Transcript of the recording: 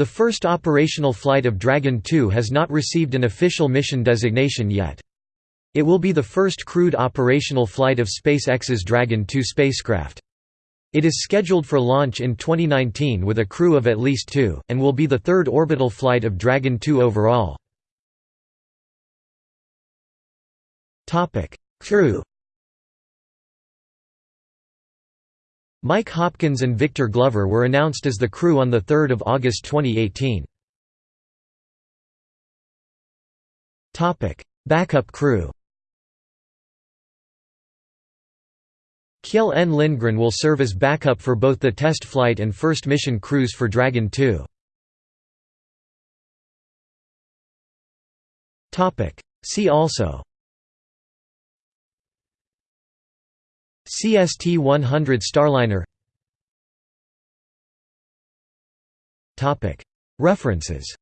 The first operational flight of Dragon 2 has not received an official mission designation yet. It will be the first crewed operational flight of SpaceX's Dragon 2 spacecraft. It is scheduled for launch in 2019 with a crew of at least two, and will be the third orbital flight of Dragon 2 overall. Crew Mike Hopkins and Victor Glover were announced as the crew on 3 August 2018. Backup crew Kjell N. Lindgren will serve as backup for both the test flight and first mission crews for Dragon 2. See also CST-100 Starliner. References